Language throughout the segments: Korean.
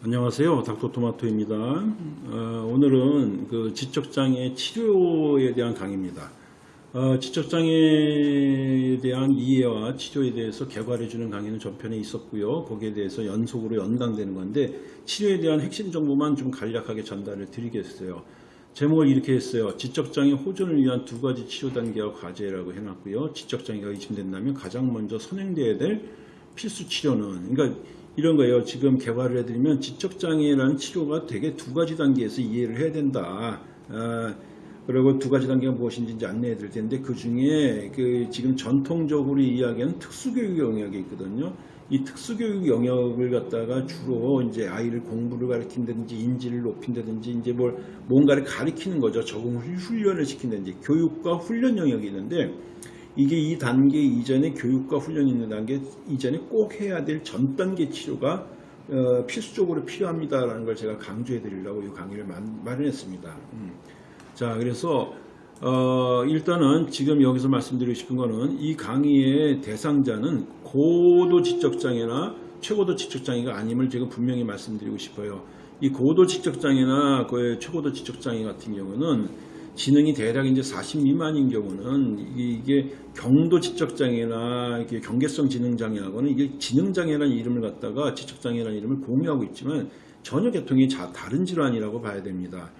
안녕하세요. 닥터토마토입니다. 어, 오늘은 그 지적장애 치료에 대한 강의입니다. 어, 지적장애에 대한 이해와 치료에 대해서 개괄해주는 강의는 전편에 있었고요. 거기에 대해서 연속으로 연강되는 건데 치료에 대한 핵심 정보만 좀 간략하게 전달을 드리겠어요. 제목을 이렇게 했어요. 지적장애 호전을 위한 두 가지 치료 단계와 과제라고 해놨고요. 지적장애가 의심된다면 가장 먼저 선행돼야 될 필수 치료는 그러니까 이런 거예요. 지금 개발을 해드리면 지적장애라는 치료가 되게 두 가지 단계에서 이해를 해야 된다. 아, 그리고 두 가지 단계가 무엇인지 이제 안내해 드릴 텐데 그 중에 그 지금 전통적으로 이야기하는 특수교육 영역이 있거든요. 이 특수교육 영역을 갖다가 주로 이제 아이를 공부를 가르친다든지 인지를 높인다든지 이제 뭘 뭔가를 가르치는 거죠. 적응 훈련을 시킨다든지 교육과 훈련 영역이 있는데 이게 이 단계 이전에 교육과 훈련이 있는 단계 이전에 꼭 해야 될 전 단계 치료가 어, 필수적으로 필요합니다라는 걸 제가 강조해 드리려고 이 강의를 만, 마련했습니다. 음. 자, 그래서 어, 일단은 지금 여기서 말씀드리고 싶은 거는 이 강의의 대상자는 고도 지적장애나 최고도 지적장애가 아님을 제가 분명히 말씀드리고 싶어요. 이 고도 지적장애나 그 최고도 지적장애 같은 경우는 지능이 대략 이제 40 미만인 경우는 이게 경도 지적장애나 이게 경계성 지능장애하고는 이게 지능장애라는 이름을 갖다가 지적장애라는 이름을 공유하고 있지만 전혀 계통이 다른 질환이라고 봐야 됩니다.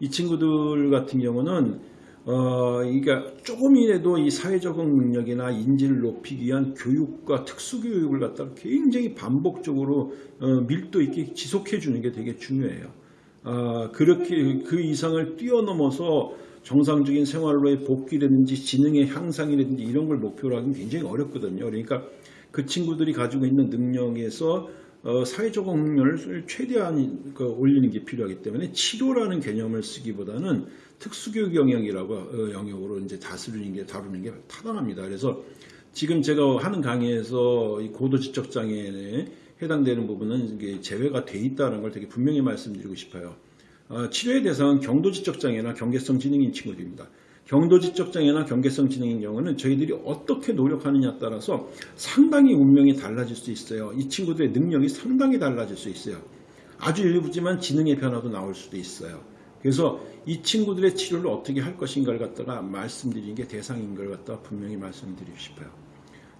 이 친구들 같은 경우는 어, 그러니까 조금이라도 이 사회적응 능력이나 인지를 높이기 위한 교육과 특수교육을 갖다가 굉장히 반복적으로 어, 밀도 있게 지속해 주는 게 되게 중요해요. 아, 그렇게 그 이상을 뛰어넘어서 정상적인 생활로의 복귀라든지 지능의 향상이라든지 이런 걸 목표로 하기는 굉장히 어렵거든요. 그러니까 그 친구들이 가지고 있는 능력에서 어, 사회적 능력을 최대한 그 올리는 게 필요하기 때문에 치료라는 개념을 쓰기보다는 특수교육 영역이라고 어, 영역으로 이제 다스리는 게 다루는 게 타당합니다. 그래서 지금 제가 하는 강의에서 이 고도지적 장애에 해당되는 부분은 제외가 돼 있다는 걸 되게 분명히 말씀드리고 싶어요. 어, 치료의 대상은 경도지적 장애나 경계성 지능인 친구들입니다. 경도지적 장애나 경계성 지능인 경우는 저희들이 어떻게 노력하느냐에 따라서 상당히 운명이 달라질 수 있어요. 이 친구들의 능력이 상당히 달라질 수 있어요. 아주 일부지만 지능의 변화도 나올 수도 있어요. 그래서 이 친구들의 치료를 어떻게 할 것인가를 갖다가 말씀드리는 게 대상인 걸 갖다가 분명히 말씀드리고 싶어요.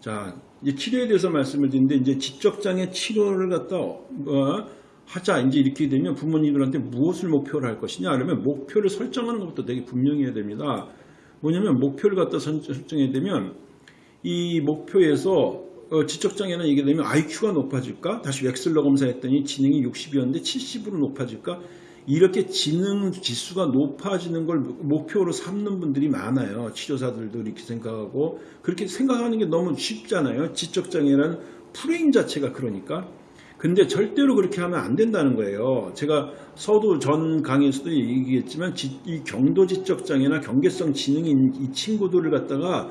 자, 이제 치료에 대해서 말씀을 드리는데 이제 지적장애 치료를 갖다 어, 하자 이제 이렇게 되면 부모님들한테 무엇을 목표로 할 것이냐 그러면 목표를 설정하는 것부터 되게 분명해야 됩니다. 뭐냐면 목표를 갖다 설정해야 되면 이 목표에서 어, 지적장애는 얘기 되면 IQ가 높아질까? 다시 웩슬러 검사했더니 지능이 60이었는데 70으로 높아질까? 이렇게 지능 지수가 높아지는 걸 목표로 삼는 분들이 많아요. 치료사들도 이렇게 생각하고 그렇게 생각하는 게 너무 쉽잖아요. 지적장애라는 프레임 자체가 그러니까. 근데 절대로 그렇게 하면 안 된다는 거예요. 제가 서두 전 강의에서도 얘기했지만 이 경도 지적장애나 경계성 지능인 이 친구들을 갖다가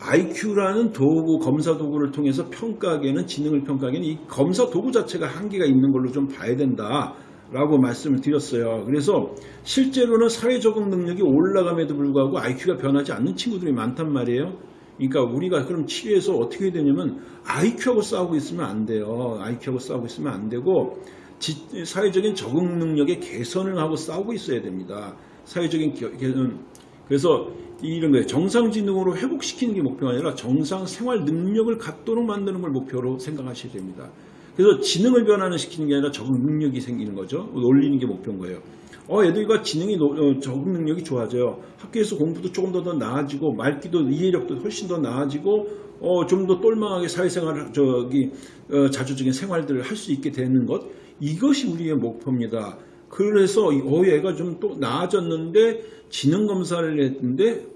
IQ라는 도구, 검사 도구를 통해서 평가하기에는 지능을 평가하기에는 이 검사 도구 자체가 한계가 있는 걸로 좀 봐야 된다. 라고 말씀을 드렸어요. 그래서 실제로는 사회 적응 능력이 올라감에도 불구하고 IQ가 변하지 않는 친구들이 많단 말이에요. 그러니까 우리가 그럼 치료에서 어떻게 되냐면 IQ하고 싸우고 있으면 안 돼요. IQ하고 싸우고 있으면 안 되고 지, 사회적인 적응 능력의 개선을 하고 싸우고 있어야 됩니다. 사회적인 개선 그래서 이런 거예요. 정상지능으로 회복시키는 게 목표가 아니라 정상 생활 능력을 갖도록 만드는 걸 목표로 생각하셔야 됩니다. 그래서 지능을 변화는 시키는 게 아니라 적응 능력이 생기는 거죠. 올리는 게 목표인 거예요. 어, 애들과 지능이 어, 적응 능력이 좋아져요. 학교에서 공부도 조금 더, 더 나아지고 말기도 이해력도 훨씬 더 나아지고 어, 좀 더 똘망하게 사회생활 저기 어, 자주적인 생활들을 할 수 있게 되는 것 이것이 우리의 목표입니다. 그래서 어, 얘가 좀 또 나아졌는데 지능 검사를 했는데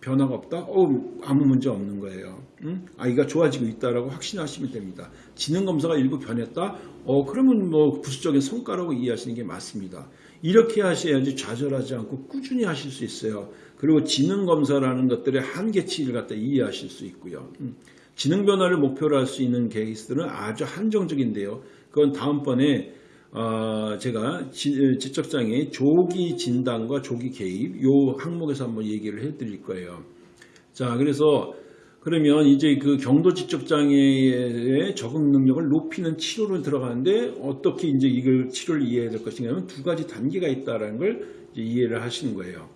변화가 없다? 어, 아무 문제 없는 거예요. 응? 아이가 좋아지고 있다라고 확신하시면 됩니다. 지능 검사가 일부 변했다? 어, 그러면 뭐 부수적인 성과라고 이해하시는 게 맞습니다. 이렇게 하셔야지 좌절하지 않고 꾸준히 하실 수 있어요. 그리고 지능 검사라는 것들의 한계치를 갖다 이해하실 수 있고요. 응? 지능 변화를 목표로 할 수 있는 케이스들은 아주 한정적인데요. 그건 다음번에 어, 제가 지, 지적장애 조기 진단과 조기 개입 요 항목에서 한번 얘기를 해드릴 거예요. 자, 그래서 그러면 이제 그 경도 지적 장애의 적응 능력을 높이는 치료로 들어가는데 어떻게 이제 이걸 치료를 이해해야 될 것이냐면 두 가지 단계가 있다라는 걸 이해를 하시는 거예요.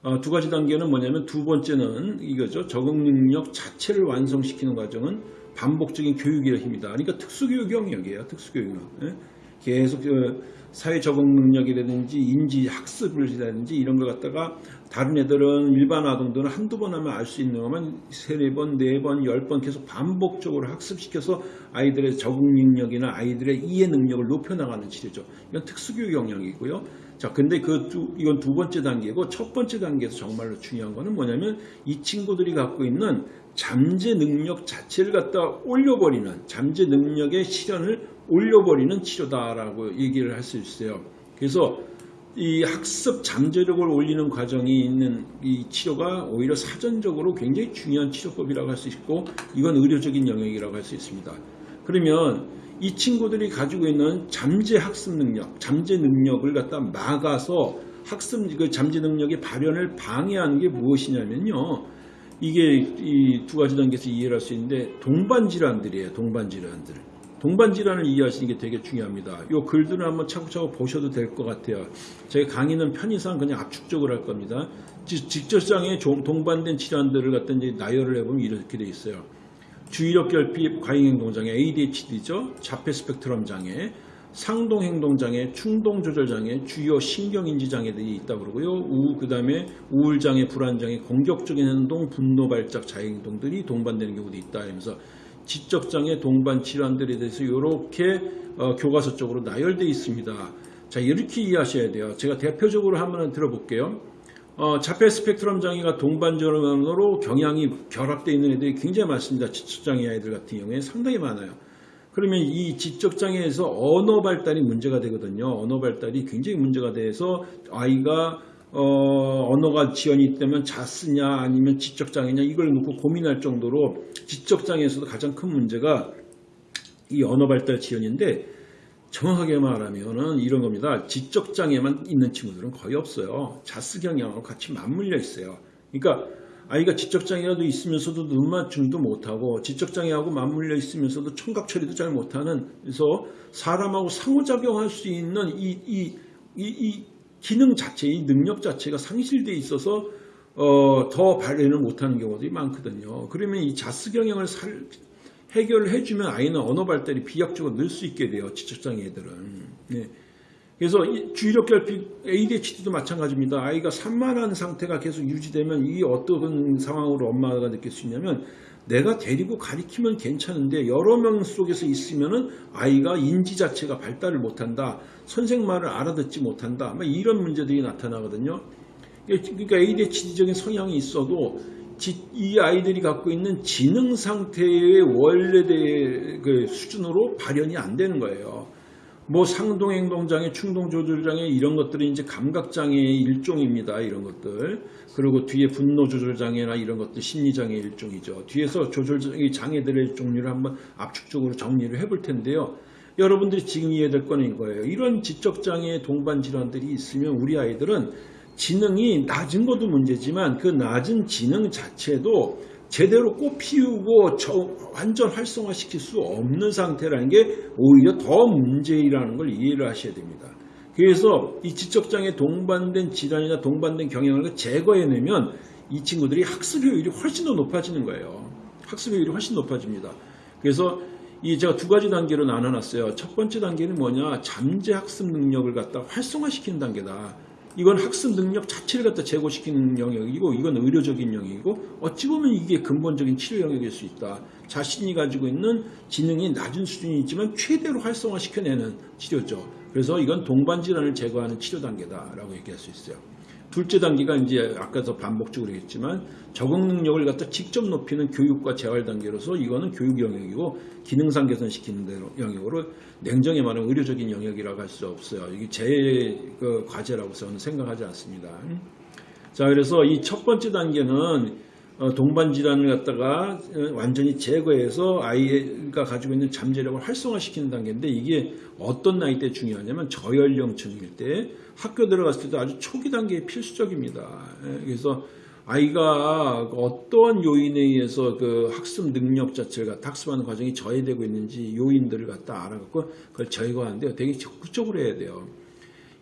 어, 두 가지 단계는 뭐냐면 두 번째는 이거죠. 적응 능력 자체를 완성시키는 과정은 반복적인 교육의 힘이다. 그러니까 특수교육 영역이에요. 특수교육. 예? 계속 그 사회 적응 능력이라든지 인지 학습을라든지 이런 걸 갖다가 다른 애들은 일반 아동들은 한두 번 하면 알 수 있는 것만 세네 번, 네 번, 열 번 계속 반복적으로 학습시켜서 아이들의 적응 능력이나 아이들의 이해 능력을 높여나가는 치료죠. 이건 특수교육 영역이고요. 자, 근데 그 두, 이건 두 번째 단계고 첫 번째 단계에서 정말로 중요한 거는 뭐냐면 이 친구들이 갖고 있는 잠재 능력 자체를 갖다 올려버리는 잠재 능력의 실현을 올려버리는 치료다라고 얘기를 할 수 있어요. 그래서 이 학습 잠재력을 올리는 과정이 있는 이 치료가 오히려 사전적으로 굉장히 중요한 치료법이라고 할 수 있고 이건 의료적인 영역이라고 할 수 있습니다. 그러면 이 친구들이 가지고 있는 잠재 학습 능력, 잠재 능력을 갖다 막아서 학습 그 잠재 능력의 발현을 방해하는 게 무엇이냐면요. 이게 이 두 가지 단계에서 이해를 할 수 있는데 동반 질환들이에요. 동반 질환들. 동반 질환을 이해하시는 게 되게 중요합니다. 이 글들을 한번 차곡차곡 보셔도 될 것 같아요. 제 강의는 편의상 그냥 압축적으로 할 겁니다. 종- 동반된 질환들을 갖다 나열을 해보면 이렇게 돼 있어요. 주의력 결핍 과잉행동장애 ADHD죠. 자폐 스펙트럼 장애, 상동행동장애, 충동조절장애, 주요 신경인지장애들이 있다고 그러고요. 우, 그 다음에 우울장애, 불안장애, 공격적인 행동, 분노 발작, 자행동들이 동반되는 경우도 있다. 하면서 지적장애 동반 질환들에 대해서 이렇게 어, 교과서 적으로 나열되어 있습니다. 자 이렇게 이해하셔야 돼요. 제가 대표적으로 한번 들어볼게요. 어, 자폐 스펙트럼 장애가 동반 질환으로 경향이 결합되어 있는 애들이 굉장히 많습니다. 지적장애 아이들 같은 경우에 상당히 많아요. 그러면 이 지적장애에서 언어 발달이 문제가 되거든요. 언어 발달이 굉장히 문제가 돼서 아이가 어, 언어가 지연이 있다면 자쓰냐 아니면 지적장애냐 이걸 놓고 고민할 정도로 지적장애에서도 가장 큰 문제가 이 언어 발달 지연인데 정확하게 말하면은 이런 겁니다. 지적장애만 있는 친구들은 거의 없어요. 자스 경향하고 같이 맞물려 있어요. 그러니까 아이가 지적장애라도 있으면서도 눈맞춤도 못하고 지적장애하고 맞물려 있으면서도 청각 처리도 잘 못하는 그래서 사람하고 상호작용할 수 있는 이, 이, 이, 이 기능 자체, 이 능력 자체가 상실돼 있어서 어, 더 발현을 못하는 경우들이 많거든요. 그러면 이 자스 경향을 살, 해결을 해주면 아이는 언어 발달이 비약적으로 늘 수 있게 돼요. 지적장애 애들은. 네. 그래서 이 주의력 결핍 ADHD도 마찬가지입니다. 아이가 산만한 상태가 계속 유지되면 이 어떤 상황으로 엄마가 느낄 수 있냐면 내가 데리고 가리키면 괜찮은데 여러 명 속에서 있으면은 아이가 인지 자체가 발달을 못한다. 선생 말을 알아듣지 못한다. 막 이런 문제들이 나타나거든요. 그러니까 ADHD적인 성향이 있어도 지- 이 아이들이 갖고 있는 지능 상태의 원래대 그 수준으로 발현이 안 되는 거예요. 뭐 상동행동장애, 충동조절장애 이런 것들이 이제 감각장애의 일종입니다. 이런 것들. 그리고 뒤에 분노조절장애나 이런 것들 심리장애의 일종이죠. 뒤에서 조절장애 장애들의 종류를 한번 압축적으로 정리를 해볼 텐데요. 여러분들이 지금 이해될 거는 이거예요. 이런 지적장애 동반 질환들이 있으면 우리 아이들은 지능이 낮은 것도 문제지만 그 낮은 지능 자체도 제대로 꽃 피우고 저 완전 활성화시킬 수 없는 상태라는 게 오히려 더 문제라는 걸 이해를 하셔야 됩니다. 그래서 이 지적장애 동반된 질환이나 동반된 경향을 제거해내면 이 친구들이 학습 효율이 훨씬 더 높아지는 거예요. 학습 효율이 훨씬 높아집니다. 그래서 이 제가 두 가지 단계로 나눠놨어요. 첫 번째 단계는 뭐냐? 잠재 학습 능력을 갖다 활성화시키는 단계다. 이건 학습 능력 자체를 갖다 제고시키는 영역이고 이건 의료적인 영역이고 어찌 보면 이게 근본적인 치료 영역일 수 있다. 자신이 가지고 있는 지능이 낮은 수준이 있지만 최대로 활성화시켜내는 치료죠. 그래서 이건 동반 질환을 제거하는 치료 단계다라고 얘기할 수 있어요. 둘째 단계가 이제 아까도 반복적으로 했지만 적응 능력을 갖다 직접 높이는 교육과 재활 단계로서 이거는 교육 영역이고 기능상 개선시키는 영역으로 냉정히 말하면 의료적인 영역이라고 할 수 없어요. 이게 제그 과제라고 저는 생각하지 않습니다. 자, 그래서 이 첫 번째 단계는 어, 동반 질환을 갖다가 어, 완전히 제거해서 아이가 가지고 있는 잠재력을 활성화시키는 단계인데 이게 어떤 나이 때 중요하냐면 저연령층일 때 학교 들어갔을 때도 아주 초기 단계에 필수적입니다. 예, 그래서 아이가 어떠한 요인에 의해서 그 학습 능력 자체가 학습하는 과정이 저해되고 있는지 요인들을 갖다 알아갖고 그걸 제거하는데요. 되게 적극적으로 해야 돼요.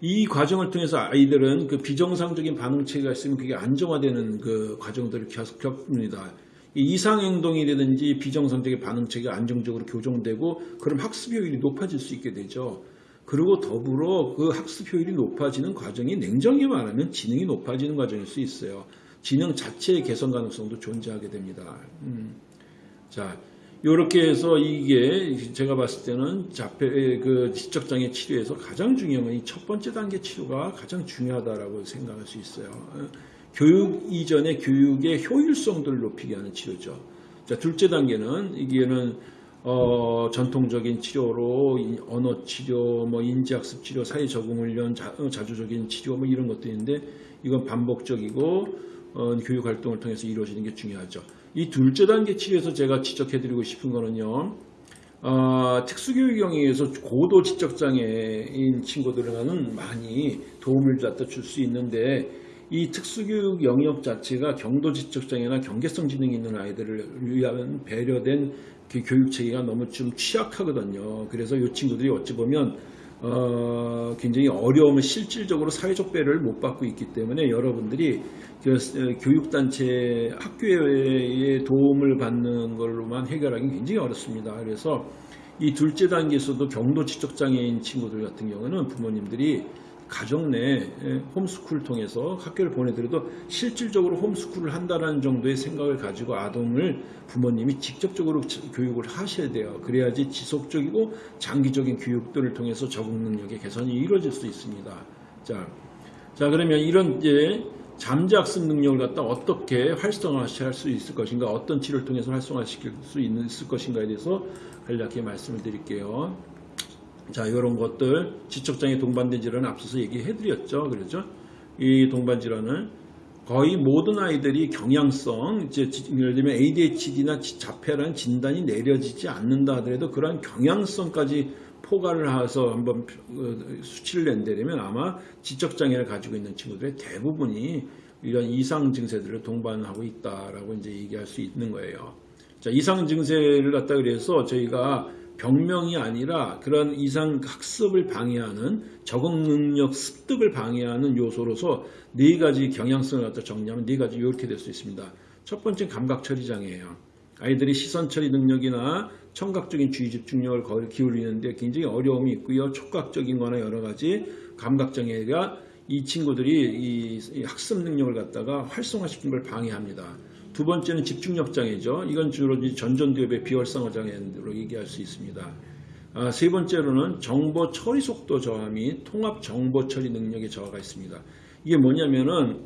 이 과정을 통해서 아이들은 그 비정상적인 반응체가 있으면 그게 안정화되는 그 과정들을 계속 겪습니다. 이 이상행동이라든지 비정상적인 반응체가 안정적으로 교정되고 그럼 학습 효율이 높아질 수 있게 되죠. 그리고 더불어 그 학습 효율이 높아지는 과정이 냉정히 말하면 지능이 높아지는 과정일 수 있어요. 지능 자체의 개선 가능성도 존재하게 됩니다. 음. 자, 이렇게 해서 이게 제가 봤을 때는 자폐 그 지적장애 치료에서 가장 중요한 건 이 첫 번째 단계 치료가 가장 중요하다라고 생각할 수 있어요. 어, 교육 이전의 교육의 효율성들을 높이게 하는 치료죠. 자, 둘째 단계는 이게는 어, 전통적인 치료로 이 언어 치료, 뭐 인지학습 치료, 사회 적응 훈련, 자, 어, 자주적인 치료 뭐 이런 있는데 이건 반복적이고 어, 교육 활동을 통해서 이루어지는 게 중요하죠. 이 둘째 단계 치료에서 제가 지적해드리고 싶은 거는요. 어, 특수교육형에 의해서 고도 지적장애인 친구들은 많이 도움을 갖다 줄 수 있는데 이 특수교육 영역 자체가 경도 지적장애나 경계성 지능이 있는 아이들을 위한 배려된 그 교육 체계가 너무 좀 취약하거든요. 그래서 이 친구들이 어찌 보면 어, 굉장히 어려움을 실질적으로 사회적 배려를 못 받고 있기 때문에 여러분들이 그 어, 교육단체 학교의 도움을 받는 걸로만 해결하기 굉장히 어렵습니다. 그래서 이 둘째 단계에서도 경도 지적장애인 친구들 같은 경우는 부모님들이 가정 내 홈스쿨을 통해서 학교를 보내더라도 실질적으로 홈스쿨을 한다는 정도의 생각을 가지고 아동을 부모님이 직접적으로 교육을 하셔야 돼요. 그래야지 지속적이고 장기적인 교육들을 통해서 적응 능력의 개선이 이루어질 수 있습니다. 자, 자 그러면 이런 이제 잠재학습 능력을 갖다 어떻게 활성화할 수 있을 것인가, 어떤 치료를 통해서 활성화시킬 수 있을 것인가에 대해서 간략히 말씀을 드릴게요. 자, 이런 것들 지적장애 동반된 질환을 앞서서 얘기해드렸죠. 그렇죠? 이 동반 질환을 거의 모든 아이들이 경향성, 이제 예를 들면 ADHD나 자폐라는 진단이 내려지지 않는다 하더라도 그러한 경향성까지 포괄을 해서 한번 어, 수치를 낸다면 아마 지적장애를 가지고 있는 친구들의 대부분이 이런 이상 증세들을 동반하고 있다라고 이제 얘기할 수 있는 거예요. 자, 이상 증세를 갖다 그래서 저희가 병명이 아니라 그런 이상 학습을 방해하는 적응 능력 습득을 방해하는 요소로서 네 가지 경향성을 갖다 정리하면 네 가지 이렇게 될 수 있습니다. 첫 번째 감각 처리 장애예요. 아이들이 시선 처리 능력이나 청각적인 주의 집중력을 기울이는데 굉장히 어려움이 있고요. 촉각적인 거나 여러 가지 감각 장애가 이 친구들이 이 학습 능력을 갖다가 활성화시킨 걸 방해합니다. 두 번째는 집중력 장애죠. 이건 주로 전전두엽의 비활성화 장애로 얘기할 수 있습니다. 아, 세 번째로는 정보 처리 속도 저하 및 통합 정보 처리 능력의 저하가 있습니다. 이게 뭐냐면은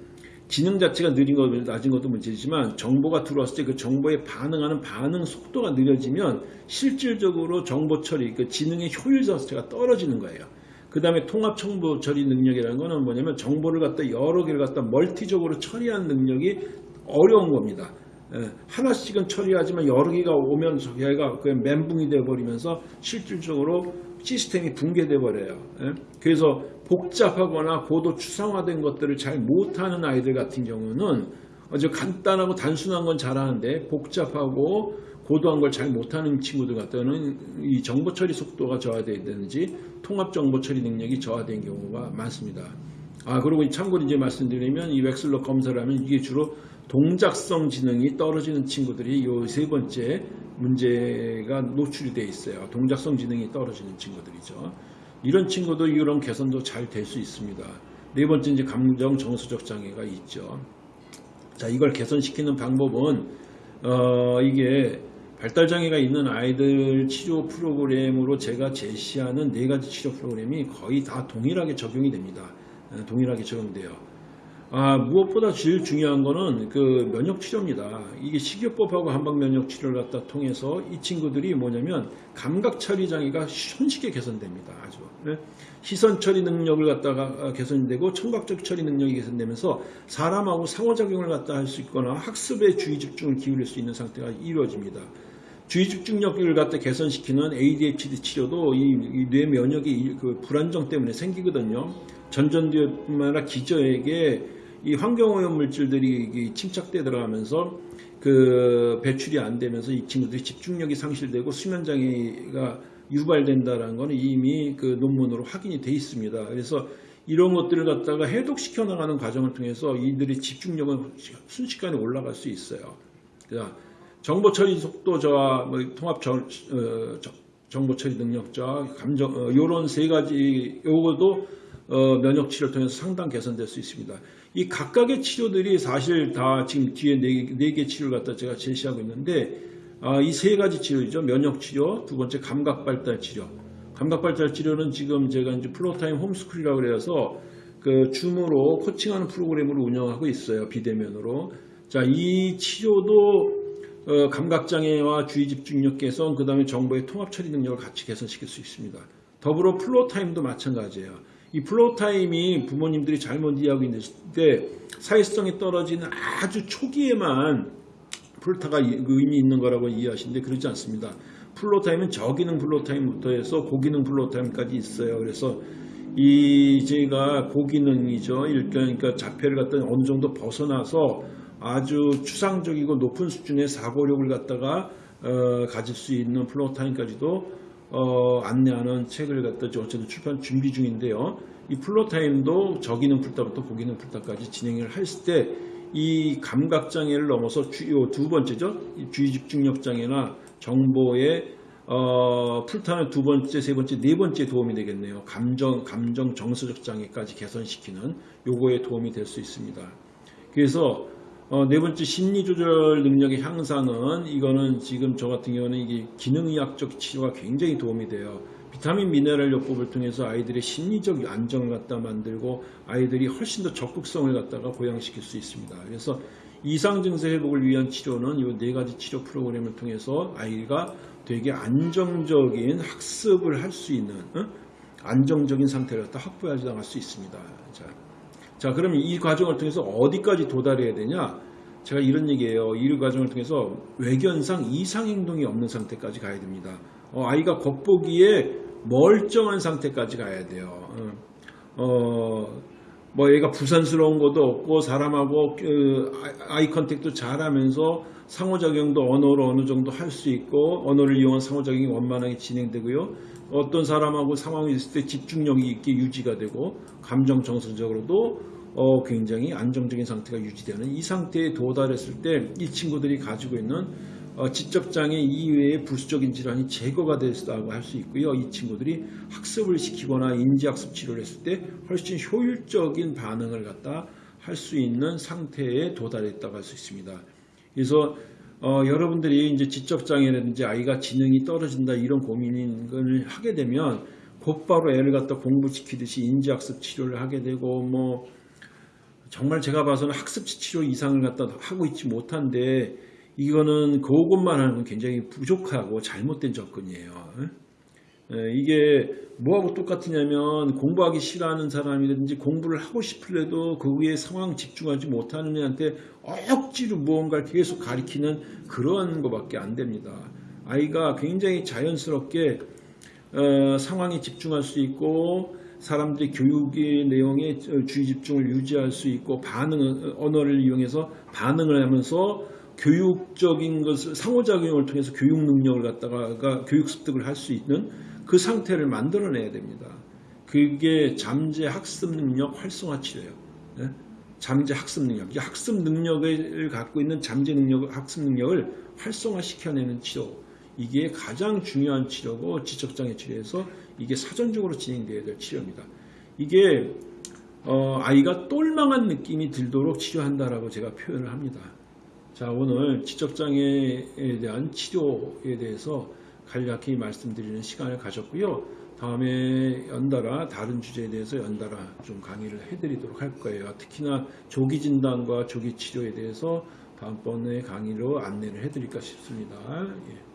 지능 자체가 느린 것, 낮은 것도 문제지만 정보가 들어왔을 때 그 정보에 반응하는 반응 속도가 느려지면 실질적으로 정보 처리, 그 지능의 효율 자체가 떨어지는 거예요. 그 다음에 통합 정보 처리 능력이라는 거는 뭐냐면 정보를 갖다 여러 개를 갖다 멀티적으로 처리하는 능력이 어려운 겁니다. 예, 하나씩은 처리하지만 여러 개가 오면 저희가 그냥 멘붕이 돼버리면서 실질적으로 시스템이 붕괴돼 버려요. 예, 그래서 복잡하거나 고도 추상화된 것들을 잘 못하는 아이들 같은 경우는 아주 간단하고 단순한 건 잘하는데 복잡하고 고도한 걸 잘 못하는 친구들 같다는 이 정보 처리 속도가 저하되든지 통합 정보 처리 능력이 저하된 경우가 많습니다. 아 그리고 참고로 이제 말씀드리면 이 웩슬러 검사를 하면 이게 주로 동작성 지능이 떨어지는 친구들이 이세 번째 문제가 노출이 되어 있어요. 동작성 지능이 떨어지는 친구들이죠. 이런 친구도 이런 개선도 잘 될 수 있습니다. 네 번째 이제 감정 정서적 장애가 있죠. 자 이걸 개선시키는 방법은 어, 이게 발달 장애가 있는 아이들 치료 프로그램으로 제가 제시하는 네 가지 치료 프로그램이 거의 다 동일하게 적용이 됩니다. 어, 동일하게 적용돼요. 아, 무엇보다 제일 중요한 거는 그 면역 치료입니다. 이게 식이요법하고 한방 면역 치료를 갖다 통해서 이 친구들이 뭐냐면 감각 처리 장애가 손쉽게 개선됩니다. 아주. 네? 시선 처리 능력을 갖다가 개선되고 청각적 처리 능력이 개선되면서 사람하고 상호작용을 갖다 할 수 있거나 학습에 주의 집중을 기울일 수 있는 상태가 이루어집니다. 주의 집중력을 갖다 개선시키는 ADHD 치료도 이뇌 면역이 그 불안정 때문에 생기거든요. 전전두뿐만 아니라 기저에게 이 환경오염 물질들이 이 침착돼 들어가면서 그 배출이 안 되면서 이 친구들이 집중력이 상실되고 수면 장애가 유발된다라는 거는 이미 그 논문으로 확인이 돼 있습니다. 그래서 이런 것들을 갖다가 해독시켜 나가는 과정을 통해서 이들의 집중력은 순식간에 올라갈 수 있어요. 자, 정보 처리 속도 저하, 뭐 통합 저, 어, 저- 정보 처리 능력 저하, 감정 어, 요런 세 가지 요것도 어, 면역 치료를 통해서 상당 개선될 수 있습니다. 이 각각의 치료들이 사실 다 지금 뒤에 네, 네개 치료를 갖다 제가 제시하고 있는데 아, 이 세 가지 치료죠. 면역 치료, 두 번째 감각 발달 치료. 감각 발달 치료는 지금 제가 이제 Floortime homeschool이라고 그래서 그 Zoom으로 coaching하는 프로그램을 운영하고 있어요. 비대면으로. 자, 이 치료도 어, 감각장애와 주의 집중력 개선, 그 다음에 정보의 통합 처리 능력을 같이 개선시킬 수 있습니다. 더불어 Floortime도 마찬가지예요. 이 Floortime이 부모님들이 잘못 이해하고 있는 데 사회성이 떨어지는 아주 초기에만 Floortime이 이- 그 의미 있는 거라고 이해하시는데 그렇지 않습니다. Floortime은 저기능 Floortime부터 해서 고기능 Floortime까지 있어요. 그래서 이 제가 고기능이죠. 그러니까 자폐를 갖다 어느 정도 벗어나서 아주 추상적이고 높은 수준의 사고력을 갖다가 어, 가질 수 있는 Floortime까지도 어, 안내하는 책을 갖다 저 어쨌든 출판 준비 중인데요. 이 플로타임도 저기능 풀타부터 고기능 풀타까지 진행을 했을 때 이 감각 장애를 넘어서 주요 두 번째죠. 이 주의 집중력 장애나 정보의 어, 풀타는 두 번째, 세 번째, 네 번째 도움이 되겠네요. 감정, 감정 정서적 장애까지 개선시키는 요거에 도움이 될 수 있습니다. 그래서 어, 네 번째 심리 조절 능력의 향상은 이거는 지금 저 같은 경우는 이게 기능의학적 치료가 굉장히 도움이 돼요. 비타민 미네랄 요법을 통해서 아이들의 심리적 안정을 갖다 만들고 아이들이 훨씬 더 적극성을 갖다가 보양시킬 수 있습니다. 그래서 이상 증세 회복을 위한 치료는 이 네 가지 치료 프로그램을 통해서 아이가 되게 안정적인 학습을 할 수 있는 어? 안정적인 상태를 갖다 확보해 나갈 수 있습니다. 자, 자, 그러면 이 과정을 통해서 어디까지 도달해야 되냐? 제가 이런 얘기예요. 이 과정을 통해서 외견상 이상 행동이 없는 상태까지 가야 됩니다. 어, 아이가 겉보기에 멀쩡한 상태까지 가야 돼요. 어, 어, 뭐 얘가 부산스러운 것도 없고 사람하고 그 eye contact도 잘하면서 상호작용도 언어로 어느 정도 할 수 있고 언어를 이용한 상호작용이 원만하게 진행되고요. 어떤 사람하고 상황이 있을 때 집중력이 있게 유지가 되고 감정 정서적으로도 어, 굉장히 안정적인 상태가 유지되는 이 상태에 도달했을 때 이 친구들이 가지고 있는 어, 지적장애 이외의 부수적인 질환이 제거가 됐다고 할 수 있고요. 이 친구들이 학습을 시키거나 인지학습 치료를 했을 때 훨씬 효율적인 반응을 갖다 할 수 있는 상태에 도달했다고 할 수 있습니다. 그래서 어, 여러분들이 이제 지적장애라든지 아이가 지능이 떨어진다 이런 고민을 하게 되면 곧바로 애를 갖다 공부시키듯이 인지학습 치료를 하게 되고 뭐 정말 제가 봐서는 학습 치료 이상을 갖다 하고 있지 못한데 이거는 그것만 하는 건 굉장히 부족하고 잘못된 접근이에요. 에, 이게 뭐하고 똑같으냐면 공부하기 싫어하는 사람이라든지 공부를 하고 싶을래도 거기에 상황 집중하지 못하는 애한테 억지로 무언가를 계속 가리키는 그러한 것밖에 안 됩니다. 아이가 굉장히 자연스럽게 어, 상황에 집중할 수 있고 사람들이 교육의 내용에 주의 집중을 유지할 수 있고 반응 언어를 이용해서 반응을 하면서 교육적인 것을 상호작용을 통해서 교육 능력을 갖다가 교육 습득을 할 수 있는 그 상태를 만들어내야 됩니다. 그게 잠재 학습 능력 활성화 치료예요. 예? 잠재 학습 능력, 이 학습 능력을 갖고 있는 잠재 능력, 학습 능력을 활성화 시켜내는 치료. 이게 가장 중요한 치료고 지적장애 치료에서 이게 사전적으로 진행돼야 될 치료입니다. 이게 어, 아이가 똘망한 느낌이 들도록 치료한다라고 제가 표현을 합니다. 자 오늘 지적장애에 대한 치료에 대해서 간략히 말씀드리는 시간을 가졌고요. 다음에 연달아 다른 주제에 대해서 연달아 좀 강의를 해드리도록 할 거예요. 특히나 조기 진단과 조기 치료에 대해서 다음번에 강의로 안내를 해드릴까 싶습니다. 예.